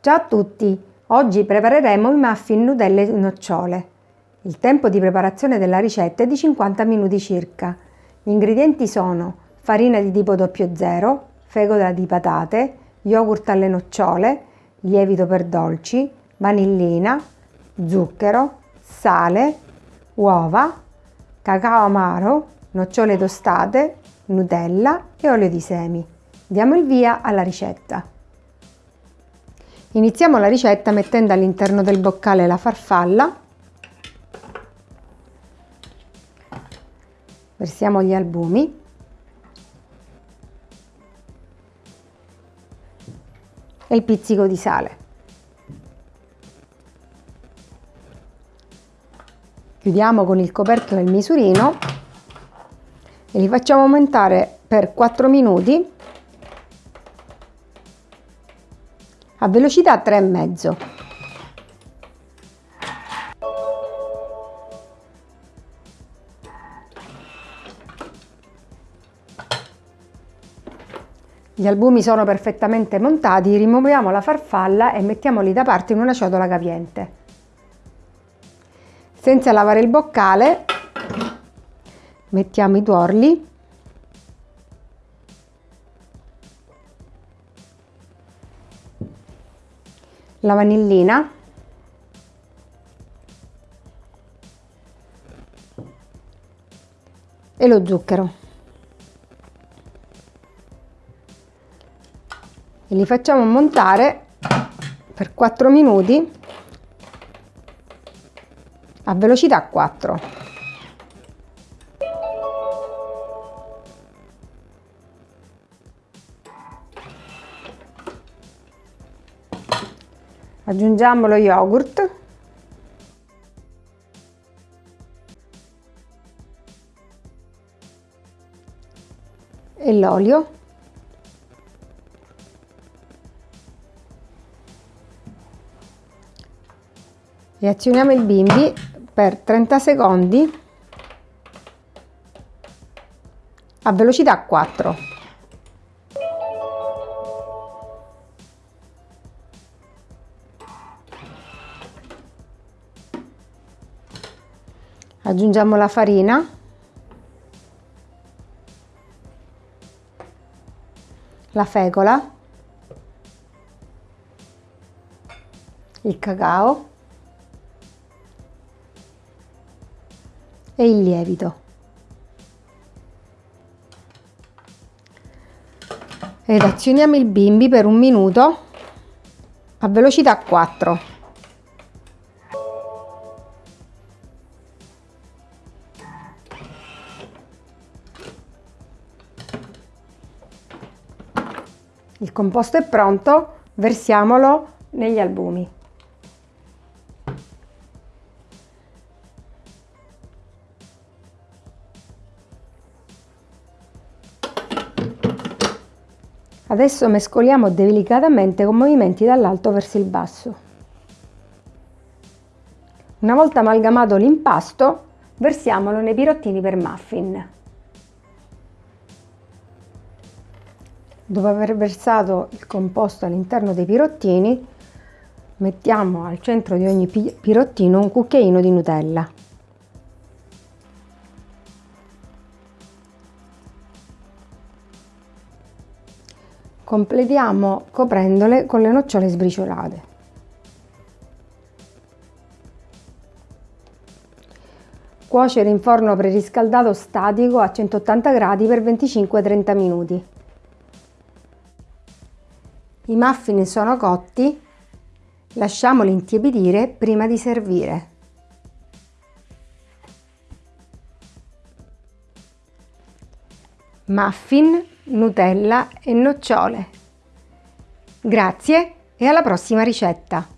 Ciao a tutti! Oggi prepareremo i muffin Nutella e nocciole. Il tempo di preparazione della ricetta è di 50 minuti circa. Gli ingredienti sono farina di tipo 00, fegola di patate, yogurt alle nocciole, lievito per dolci, vanillina, zucchero, sale, uova, cacao amaro, nocciole tostate, Nutella e olio di semi. Diamo il via alla ricetta. Iniziamo la ricetta mettendo all'interno del boccale la farfalla, versiamo gli albumi, e il pizzico di sale. Chiudiamo con il coperchio del misurino e li facciamo aumentare per 4 minuti a velocità 3,5. Gli albumi sono perfettamente montati, rimuoviamo la farfalla e mettiamoli da parte in una ciotola capiente. Senza lavare il boccale mettiamo i tuorli la vanillina. E lo zucchero. E li facciamo montare per 4 minuti a velocità 4 aggiungiamo lo yogurt. E l'olio. E azioniamo il bimbi per 30 secondi a velocità 4 aggiungiamo la farina. La fecola il cacao. E il lievito. Ed azioniamo il bimbi per un minuto a velocità 4 Il composto è pronto, versiamolo negli albumi. Adesso mescoliamo delicatamente con movimenti dall'alto verso il basso. Una volta amalgamato l'impasto, versiamolo nei pirottini per muffin. Dopo aver versato il composto all'interno dei pirottini, mettiamo al centro di ogni pirottino un cucchiaino di Nutella. Completiamo coprendole con le nocciole sbriciolate. Cuocere in forno preriscaldato statico a 180 gradi per 25-30 minuti. I muffin sono cotti, lasciamoli intiepidire prima di servire. Muffin, Nutella e nocciole. Grazie e alla prossima ricetta!